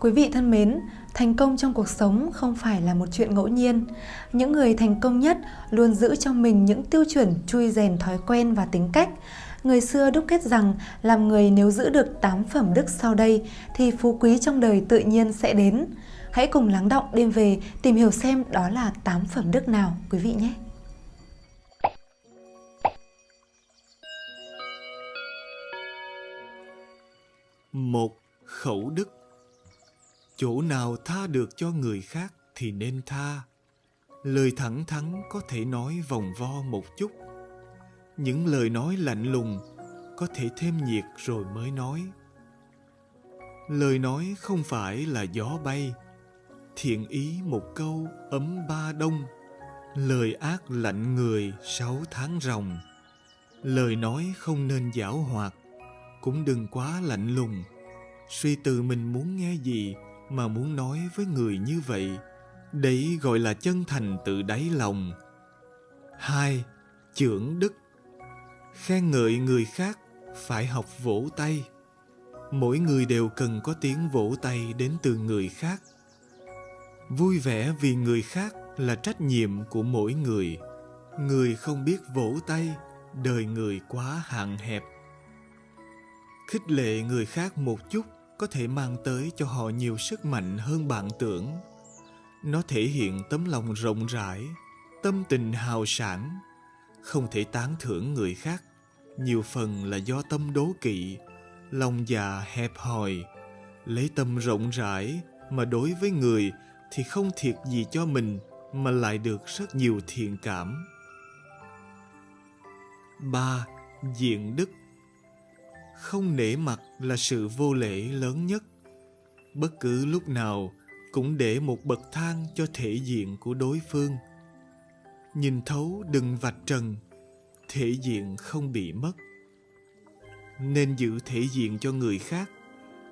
Quý vị thân mến, thành công trong cuộc sống không phải là một chuyện ngẫu nhiên. Những người thành công nhất luôn giữ trong mình những tiêu chuẩn chui rèn thói quen và tính cách. Người xưa đúc kết rằng làm người nếu giữ được 8 phẩm đức sau đây thì phú quý trong đời tự nhiên sẽ đến. Hãy cùng lắng động đêm về tìm hiểu xem đó là 8 phẩm đức nào quý vị nhé. Một khẩu đức chỗ nào tha được cho người khác thì nên tha. Lời thẳng thắn có thể nói vòng vo một chút. Những lời nói lạnh lùng có thể thêm nhiệt rồi mới nói. Lời nói không phải là gió bay. Thiện ý một câu ấm ba đông. Lời ác lạnh người sáu tháng ròng. Lời nói không nên giảo hoạt. Cũng đừng quá lạnh lùng. Suy từ mình muốn nghe gì mà muốn nói với người như vậy, đấy gọi là chân thành từ đáy lòng. Hai chưởng đức. Khen ngợi người khác phải học vỗ tay. Mỗi người đều cần có tiếng vỗ tay đến từ người khác. Vui vẻ vì người khác là trách nhiệm của mỗi người. Người không biết vỗ tay, đời người quá hạn hẹp. Khích lệ người khác một chút có thể mang tới cho họ nhiều sức mạnh hơn bạn tưởng nó thể hiện tấm lòng rộng rãi, tâm tình hào sản không thể tán thưởng người khác, nhiều phần là do tâm đố kỵ, lòng già hẹp hòi lấy tâm rộng rãi mà đối với người thì không thiệt gì cho mình, mà lại được rất nhiều thiện cảm. ba, Diện đức không nể mặt là sự vô lễ lớn nhất. Bất cứ lúc nào cũng để một bậc thang cho thể diện của đối phương. Nhìn thấu đừng vạch trần, thể diện không bị mất. Nên giữ thể diện cho người khác,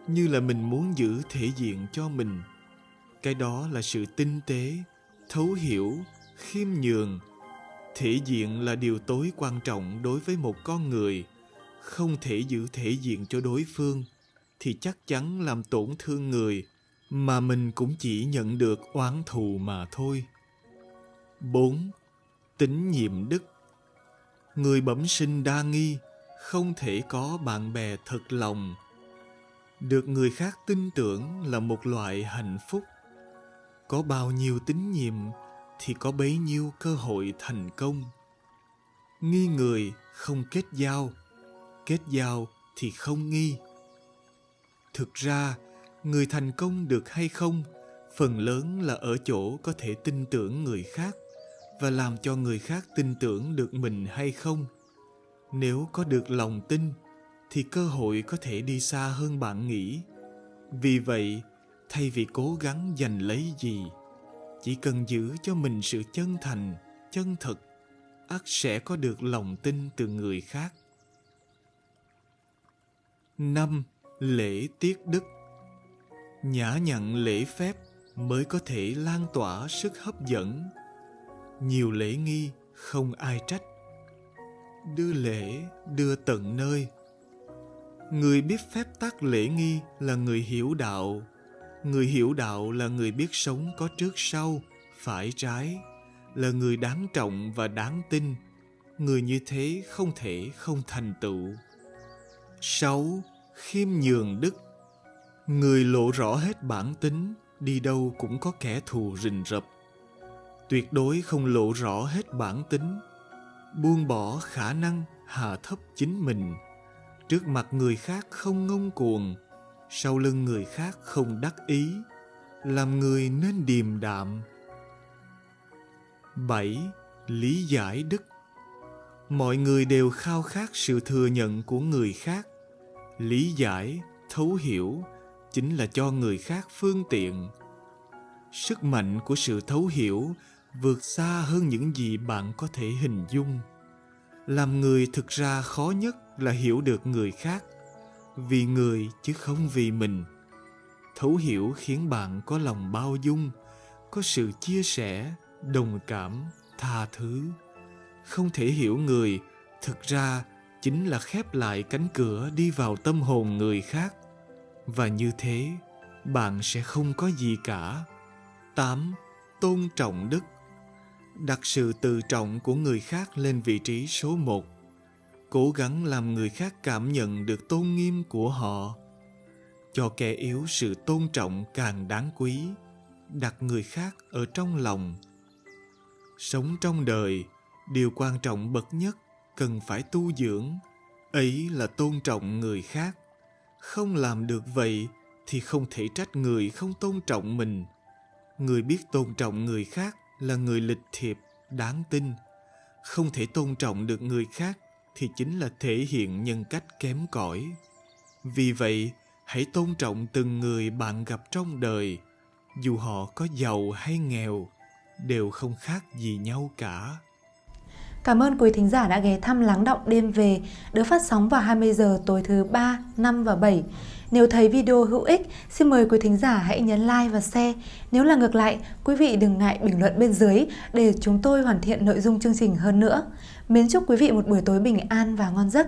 như là mình muốn giữ thể diện cho mình. Cái đó là sự tinh tế, thấu hiểu, khiêm nhường. Thể diện là điều tối quan trọng đối với một con người không thể giữ thể diện cho đối phương thì chắc chắn làm tổn thương người mà mình cũng chỉ nhận được oán thù mà thôi. 4. Tính nhiệm đức Người bẩm sinh đa nghi, không thể có bạn bè thật lòng. Được người khác tin tưởng là một loại hạnh phúc. Có bao nhiêu tín nhiệm thì có bấy nhiêu cơ hội thành công. Nghi người không kết giao, kết giao thì không nghi. Thực ra, người thành công được hay không, phần lớn là ở chỗ có thể tin tưởng người khác và làm cho người khác tin tưởng được mình hay không. Nếu có được lòng tin, thì cơ hội có thể đi xa hơn bạn nghĩ. Vì vậy, thay vì cố gắng giành lấy gì, chỉ cần giữ cho mình sự chân thành, chân thực, ắt sẽ có được lòng tin từ người khác năm lễ tiết đức. Nhã nhặn lễ phép mới có thể lan tỏa sức hấp dẫn. Nhiều lễ nghi không ai trách. Đưa lễ, đưa tận nơi. Người biết phép tắc lễ nghi là người hiểu đạo. Người hiểu đạo là người biết sống có trước sau, phải trái, là người đáng trọng và đáng tin. Người như thế không thể không thành tựu sáu, khiêm nhường đức. Người lộ rõ hết bản tính, đi đâu cũng có kẻ thù rình rập. Tuyệt đối không lộ rõ hết bản tính. Buông bỏ khả năng, hạ thấp chính mình. Trước mặt người khác không ngông cuồng, sau lưng người khác không đắc ý. Làm người nên điềm đạm. Bảy, lý giải đức. Mọi người đều khao khát sự thừa nhận của người khác lý giải, thấu hiểu chính là cho người khác phương tiện. Sức mạnh của sự thấu hiểu vượt xa hơn những gì bạn có thể hình dung. Làm người thực ra khó nhất là hiểu được người khác, vì người chứ không vì mình. Thấu hiểu khiến bạn có lòng bao dung, có sự chia sẻ, đồng cảm, tha thứ. Không thể hiểu người thực ra chính là khép lại cánh cửa đi vào tâm hồn người khác và như thế bạn sẽ không có gì cả. 8. Tôn trọng đức Đặt sự tự trọng của người khác lên vị trí số một. Cố gắng làm người khác cảm nhận được tôn nghiêm của họ. Cho kẻ yếu sự tôn trọng càng đáng quý. Đặt người khác ở trong lòng. Sống trong đời, điều quan trọng bậc nhất cần phải tu dưỡng. Ấy là tôn trọng người khác. Không làm được vậy thì không thể trách người không tôn trọng mình. Người biết tôn trọng người khác là người lịch thiệp, đáng tin. Không thể tôn trọng được người khác thì chính là thể hiện nhân cách kém cỏi. Vì vậy, hãy tôn trọng từng người bạn gặp trong đời, dù họ có giàu hay nghèo, đều không khác gì nhau cả. Cảm ơn quý thính giả đã ghé thăm Lắng Động Đêm Về, được phát sóng vào 20 giờ tối thứ 3, 5 và 7. Nếu thấy video hữu ích, xin mời quý thính giả hãy nhấn like và share. Nếu là ngược lại, quý vị đừng ngại bình luận bên dưới để chúng tôi hoàn thiện nội dung chương trình hơn nữa. Mến chúc quý vị một buổi tối bình an và ngon giấc.